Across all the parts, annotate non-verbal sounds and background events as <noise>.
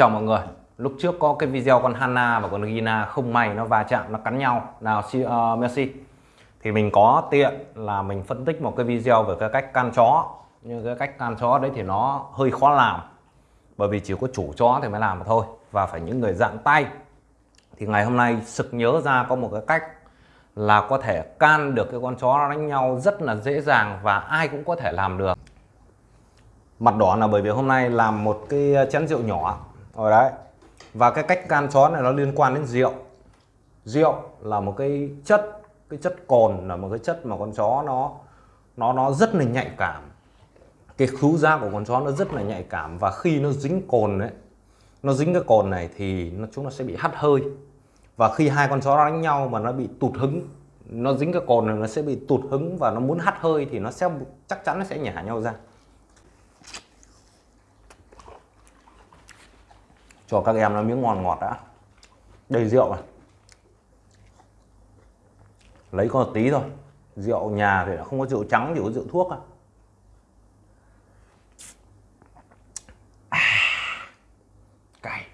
chào mọi người. Lúc trước có cái video con hana và con Gina không may nó va chạm nó cắn nhau. Nào uh, Messi. Thì mình có tiện là mình phân tích một cái video về cái cách can chó. Nhưng cái cách can chó đấy thì nó hơi khó làm. Bởi vì chỉ có chủ chó thì mới làm mà thôi. Và phải những người dạng tay. Thì ngày hôm nay sực nhớ ra có một cái cách là có thể can được cái con chó đánh nhau rất là dễ dàng và ai cũng có thể làm được. Mặt đỏ là bởi vì hôm nay làm một cái chén rượu nhỏ. Ở đấy. Và cái cách can chó này nó liên quan đến rượu. Rượu là một cái chất cái chất cồn là một cái chất mà con chó nó nó nó rất là nhạy cảm. Cái khứu giác của con chó nó rất là nhạy cảm. Và khi nó dính cồn đấy nó dính cái cồn này thì nó, chúng nó sẽ bị hắt hơi. Và khi hai con chó đánh nhau mà nó bị tụt hứng, nó dính cái cồn này nó sẽ bị tụt hứng và nó muốn hắt hơi thì nó sẽ, chắc chắn nó sẽ nhả nhau ra. Cho các em nó miếng ngon ngọt đã. Đầy rượu này. Lấy có một tí thôi. Rượu nhà thì không có rượu trắng, chỉ có rượu thuốc à. <sighs> cay.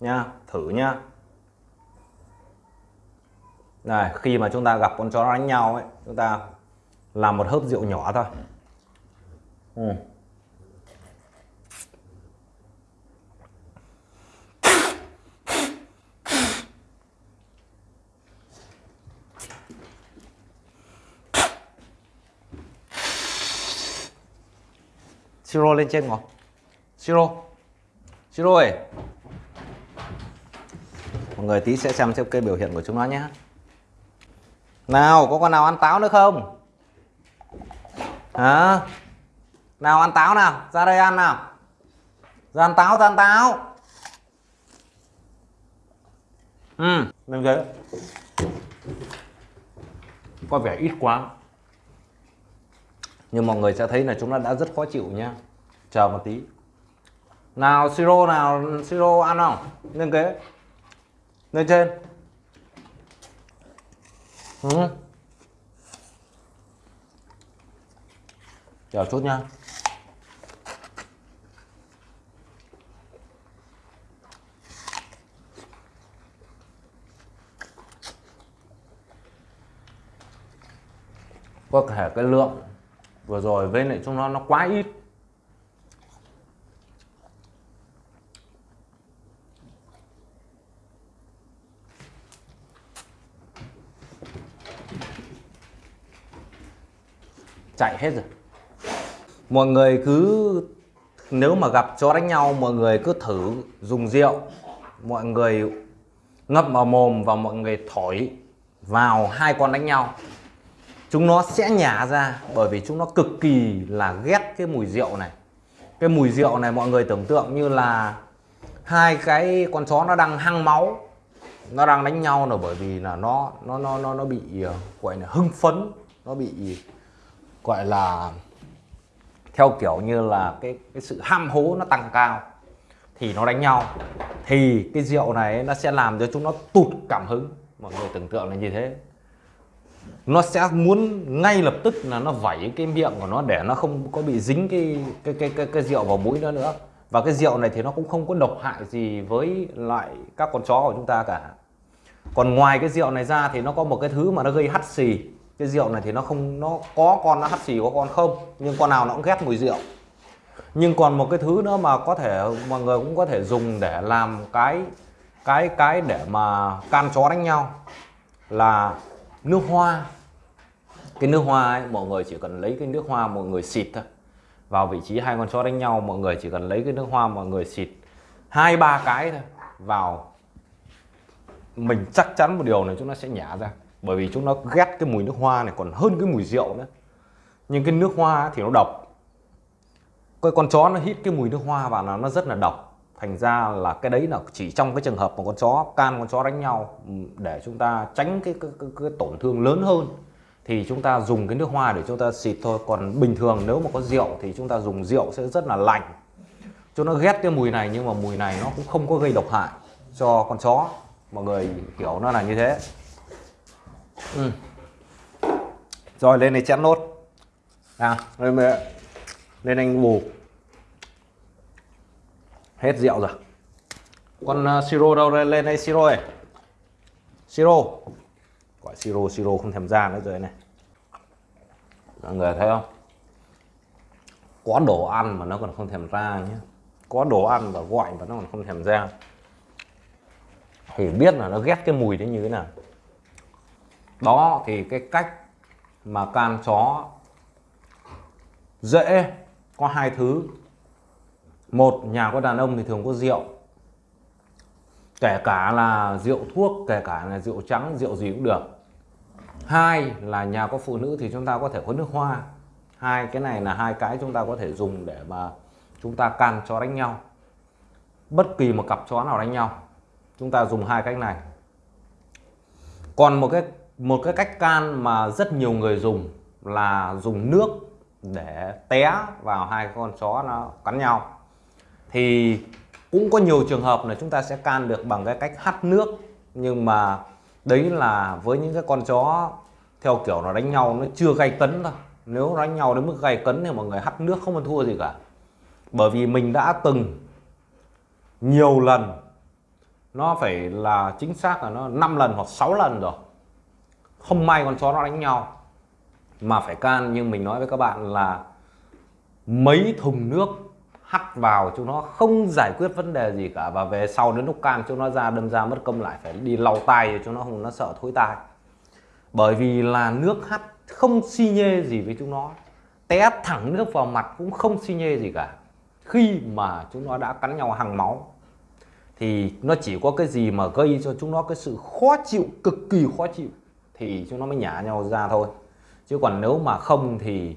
Nha, thử nha. Này, khi mà chúng ta gặp con chó đánh nhau ấy, chúng ta làm một hớp rượu nhỏ thôi. Ừ. siro lên trên ngồi. Siro. Siro ơi. Mọi người tí sẽ xem xem cái biểu hiện của chúng nó nhé. Nào, có con nào ăn táo nữa không? Hả? Nào, ăn táo nào. Ra đây ăn nào. Ra ăn táo, ra ăn táo. Ừ. Lên ghế có vẻ ít quá nhưng mọi người sẽ thấy là chúng nó đã rất khó chịu nhá chờ một tí. Nào, siro nào, siro ăn không? Lên ghế lên trên. Ừ. chờ chút nha. Có thể cái lượng? Vừa rồi với lại chúng nó nó quá ít. Chạy hết rồi. Mọi người cứ, nếu mà gặp chó đánh nhau, mọi người cứ thử dùng rượu. Mọi người ngậm vào mồm và mọi người thổi vào hai con đánh nhau chúng nó sẽ nhả ra bởi vì chúng nó cực kỳ là ghét cái mùi rượu này. Cái mùi rượu này mọi người tưởng tượng như là hai cái con chó nó đang hăng máu, nó đang đánh nhau là bởi vì là nó nó nó nó nó bị ờ, gọi là hưng phấn, nó bị, gọi là theo kiểu như là cái cái sự ham hố nó tăng cao. Thì nó đánh nhau. Thì cái rượu này nó sẽ làm cho chúng nó tụt cảm hứng. Mọi người tưởng tượng là như thế nó sẽ muốn ngay lập tức là nó vẩy cái miệng của nó để nó không có bị dính cái cái cái cái, cái rượu vào mũi nó nữa. Và cái rượu này thì nó cũng không có độc hại gì với lại các con chó của chúng ta cả. Còn ngoài cái rượu này ra thì nó có một cái thứ mà nó gây hắt xì. Cái rượu này thì nó không nó có con nó hắt xì có con không nhưng con nào nó cũng ghét mùi rượu. Nhưng còn một cái thứ nữa mà có thể mọi người cũng có thể dùng để làm cái cái cái để mà can chó đánh nhau là nước hoa. Cái nước hoa ấy, mọi người chỉ cần lấy cái nước hoa mọi người xịt thôi. Vào vị trí hai con chó đánh nhau mọi người chỉ cần lấy cái nước hoa mọi người xịt hai ba cái thôi. Vào. Mình chắc chắn một điều này chúng nó sẽ nhả ra. Bởi vì chúng nó ghét cái mùi nước hoa này còn hơn cái mùi rượu nữa. Nhưng cái nước hoa thì nó độc. Cái con chó nó hít cái mùi nước hoa vào là nó rất là độc thành ra là cái đấy là chỉ trong cái trường hợp một con chó can con chó đánh nhau để chúng ta tránh cái, cái, cái, cái tổn thương lớn hơn thì chúng ta dùng cái nước hoa để chúng ta xịt thôi. Còn bình thường nếu mà có rượu thì chúng ta dùng rượu sẽ rất là lạnh cho nó ghét cái mùi này nhưng mà mùi này nó cũng không có gây độc hại cho con chó. Mọi người kiểu nó là như thế. Ừ. rồi lên này chén nốt. À lên lên anh bù hết rượu rồi. Con uh, siro đâu lên, lên đây siro này siro. Gọi siro siro không thèm ra nữa rồi này. Mọi người thấy không? Có đồ ăn mà nó còn không thèm ra nhé có đồ ăn và gọi mà nó còn không thèm ra. Thì biết là nó ghét cái mùi đấy như thế nào. Đó thì cái cách mà can chó dễ có hai thứ một, nhà có đàn ông thì thường có rượu. Kể cả là rượu thuốc, kể cả là rượu trắng, rượu gì cũng được. Hai là nhà có phụ nữ thì chúng ta có thể có nước hoa. Hai, cái này là hai cái chúng ta có thể dùng để mà chúng ta can chó đánh nhau. Bất kỳ một cặp chó nào đánh nhau, chúng ta dùng hai cách này. Còn một cái một cái cách can mà rất nhiều người dùng là dùng nước để té vào hai con chó nó cắn nhau thì cũng có nhiều trường hợp là chúng ta sẽ can được bằng cái cách hắt nước, nhưng mà đấy là với những cái con chó theo kiểu nó đánh nhau, nó chưa gay cấn thôi. Nếu đánh nhau đến mức gay cấn thì mọi người hắt nước, không ăn thua gì cả. Bởi vì mình đã từng nhiều lần, nó phải là chính xác là nó 5 lần hoặc 6 lần rồi. Không may con chó nó đánh nhau. Mà phải can, nhưng mình nói với các bạn là mấy thùng nước hắt vào chúng nó không giải quyết vấn đề gì cả. Và về sau đến lúc can chúng nó ra đâm ra mất công lại phải đi lau tay cho chúng nó, không, nó sợ thối tai. Bởi vì là nước hắt không xi nhê gì với chúng nó. Té thẳng nước vào mặt cũng không xi nhê gì cả. Khi mà chúng nó đã cắn nhau hàng máu, thì nó chỉ có cái gì mà gây cho chúng nó cái sự khó chịu, cực kỳ khó chịu, thì chúng nó mới nhả nhau ra thôi. Chứ còn nếu mà không thì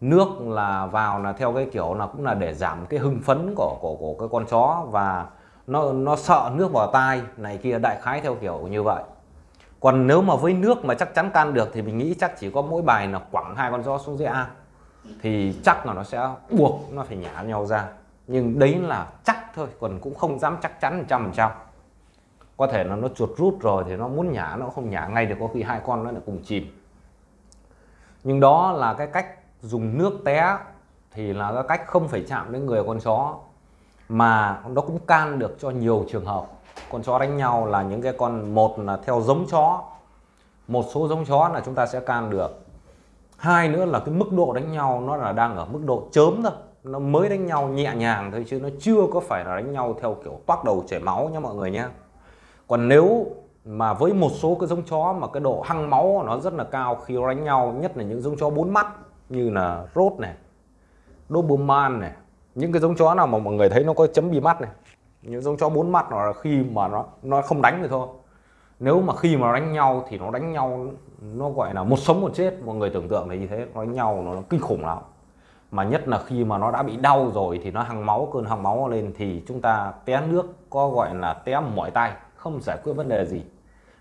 nước là vào là theo cái kiểu là cũng là để giảm cái hưng phấn của của của cái con chó và nó nó sợ nước vào tai này kia, đại khái theo kiểu như vậy. Còn nếu mà với nước mà chắc chắn can được thì mình nghĩ chắc chỉ có mỗi bài là quẳng hai con chó xuống dưới ao thì chắc là nó sẽ buộc, nó phải nhả nhau ra. Nhưng đấy là chắc thôi, còn cũng không dám chắc chắn trăm phần trăm. Có thể là nó chuột rút rồi thì nó muốn nhả, nó không nhả ngay được, có khi hai con nó lại cùng chìm. Nhưng đó là cái cách dùng nước té thì là cái cách không phải chạm đến người con chó, mà nó cũng can được cho nhiều trường hợp. Con chó đánh nhau là những cái con, một là theo giống chó, một số giống chó là chúng ta sẽ can được. Hai nữa là cái mức độ đánh nhau nó là đang ở mức độ chớm thôi, nó mới đánh nhau nhẹ nhàng thôi chứ nó chưa có phải là đánh nhau theo kiểu toát đầu chảy máu nha mọi người nhé còn nếu mà với một số cái giống chó mà cái độ hăng máu nó rất là cao khi nó đánh nhau, nhất là những giống chó bốn mắt như là rốt này Doberman này những cái giống chó nào mà mọi người thấy nó có chấm bi mắt này những giống chó bốn mắt nó là khi mà nó nó không đánh thì thôi. Nếu mà khi mà nó đánh nhau thì nó đánh nhau nó gọi là một sống một chết. Mọi người tưởng tượng là như thế nó đánh nhau nó, nó kinh khủng lắm. Mà nhất là khi mà nó đã bị đau rồi thì nó hăng máu cơn hăng máu lên thì chúng ta té nước có gọi là té mỏi tay không giải quyết vấn đề gì.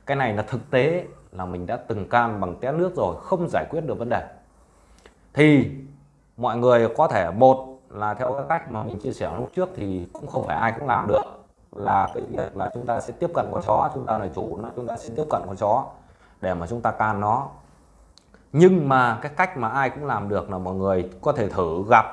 Cái này là thực tế là mình đã từng can bằng té nước rồi không giải quyết được vấn đề thì mọi người có thể, một là theo cái cách mà mình chia sẻ lúc trước thì cũng không phải ai cũng làm được, là cái việc là chúng ta sẽ tiếp cận con chó, chúng ta là chủ nó, chúng ta sẽ tiếp cận con chó để mà chúng ta can nó. Nhưng mà cái cách mà ai cũng làm được là mọi người có thể thử gặp.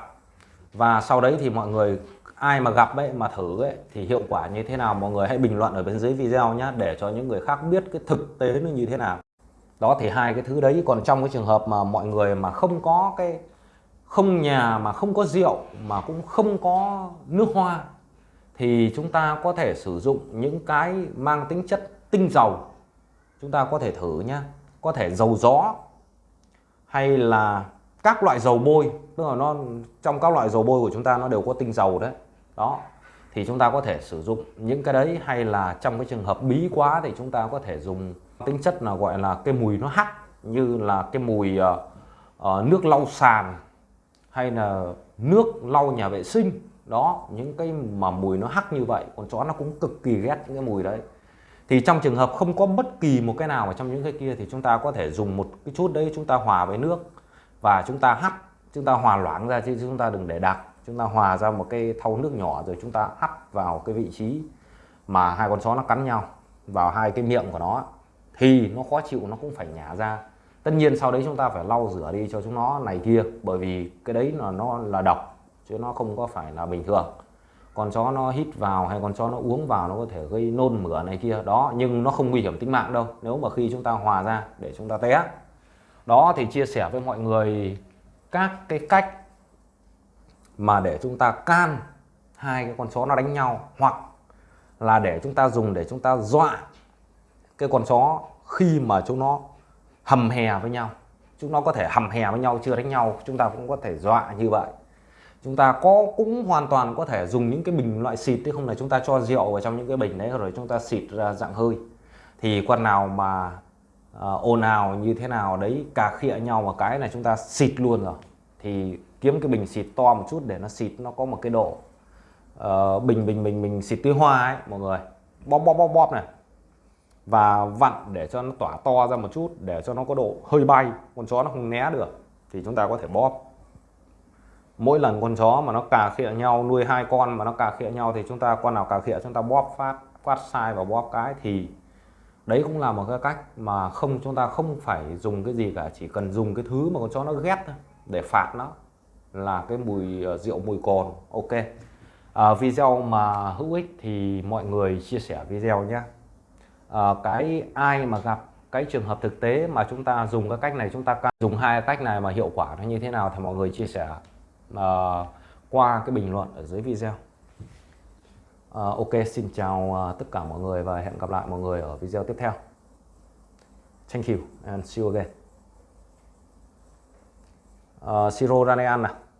Và sau đấy thì mọi người, ai mà gặp ấy, mà thử ấy, thì hiệu quả như thế nào? Mọi người hãy bình luận ở bên dưới video nhé để cho những người khác biết cái thực tế nó như thế nào đó thì hai cái thứ đấy. Còn trong cái trường hợp mà mọi người mà không có cái, không nhà mà không có rượu, mà cũng không có nước hoa, thì chúng ta có thể sử dụng những cái mang tính chất tinh dầu. Chúng ta có thể thử nhé có thể dầu gió, hay là các loại dầu bôi. Tức là nó, trong các loại dầu bôi của chúng ta nó đều có tinh dầu đấy. Đó thì chúng ta có thể sử dụng những cái đấy hay là trong cái trường hợp bí quá thì chúng ta có thể dùng tính chất là gọi là cái mùi nó hắc như là cái mùi uh, uh, nước lau sàn hay là nước lau nhà vệ sinh. Đó những cái mà mùi nó hắc như vậy con chó nó cũng cực kỳ ghét những cái mùi đấy. Thì trong trường hợp không có bất kỳ một cái nào ở trong những cái kia thì chúng ta có thể dùng một cái chút đấy chúng ta hòa với nước và chúng ta hắt chúng ta hòa loãng ra chứ chúng ta đừng để đặc chúng ta hòa ra một cái thau nước nhỏ rồi chúng ta hắt vào cái vị trí mà hai con chó nó cắn nhau, vào hai cái miệng của nó. Thì nó khó chịu, nó cũng phải nhả ra. Tất nhiên sau đấy chúng ta phải lau rửa đi cho chúng nó này kia, bởi vì cái đấy là nó là độc, chứ nó không có phải là bình thường. Con chó nó hít vào hay con chó nó uống vào nó có thể gây nôn mửa này kia, đó, nhưng nó không nguy hiểm tính mạng đâu. Nếu mà khi chúng ta hòa ra để chúng ta té. Đó, thì chia sẻ với mọi người các cái cách mà để chúng ta can hai cái con chó nó đánh nhau hoặc là để chúng ta dùng để chúng ta dọa cái con chó khi mà chúng nó hầm hè với nhau. Chúng nó có thể hầm hè với nhau chưa đánh nhau chúng ta cũng có thể dọa như vậy. Chúng ta có cũng hoàn toàn có thể dùng những cái bình loại xịt chứ không là chúng ta cho rượu vào trong những cái bình đấy rồi chúng ta xịt ra dạng hơi. Thì con nào mà uh, ồn ào như thế nào đấy cà khịa nhau một cái là chúng ta xịt luôn rồi. Thì kiếm cái bình xịt to một chút để nó xịt nó có một cái độ uh, bình bình bình mình xịt tươi hoa ấy mọi người. Bóp bóp bóp bóp này. Và vặn để cho nó tỏa to ra một chút để cho nó có độ hơi bay. Con chó nó không né được thì chúng ta có thể bóp. Mỗi lần con chó mà nó cà khịa nhau nuôi hai con mà nó cà khịa nhau thì chúng ta con nào cà khịa chúng ta bóp phát phát sai và bóp cái thì đấy cũng là một cái cách mà không chúng ta không phải dùng cái gì cả chỉ cần dùng cái thứ mà con chó nó ghét thôi để phạt nó là cái mùi ờ, rượu mùi cồn. Ok. À, video mà hữu ích thì mọi người chia sẻ video nhé. À, cái ai mà gặp cái trường hợp thực tế mà chúng ta dùng cái cách này chúng ta dùng hai cách này mà hiệu quả nó như thế nào thì mọi người chia sẻ uh, qua cái bình luận ở dưới video. Uh, ok xin chào uh, tất cả mọi người và hẹn gặp lại mọi người ở video tiếp theo. Thank you and see you again. Uh, siro ranean nào